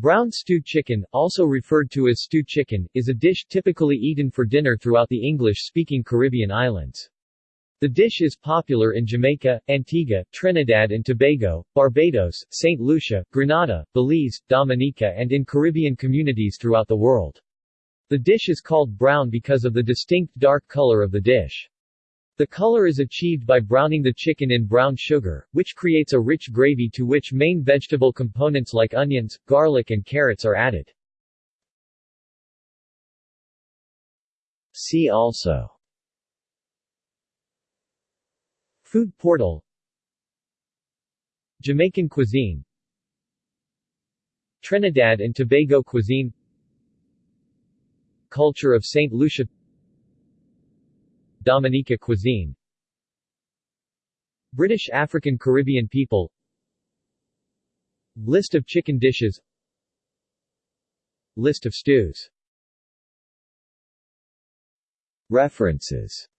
Brown stew chicken, also referred to as stew chicken, is a dish typically eaten for dinner throughout the English-speaking Caribbean islands. The dish is popular in Jamaica, Antigua, Trinidad and Tobago, Barbados, St. Lucia, Grenada, Belize, Dominica and in Caribbean communities throughout the world. The dish is called brown because of the distinct dark color of the dish. The color is achieved by browning the chicken in brown sugar, which creates a rich gravy to which main vegetable components like onions, garlic and carrots are added. See also Food portal Jamaican cuisine Trinidad and Tobago cuisine Culture of St. Lucia Dominica cuisine. British African Caribbean people. List of chicken dishes. List of stews. References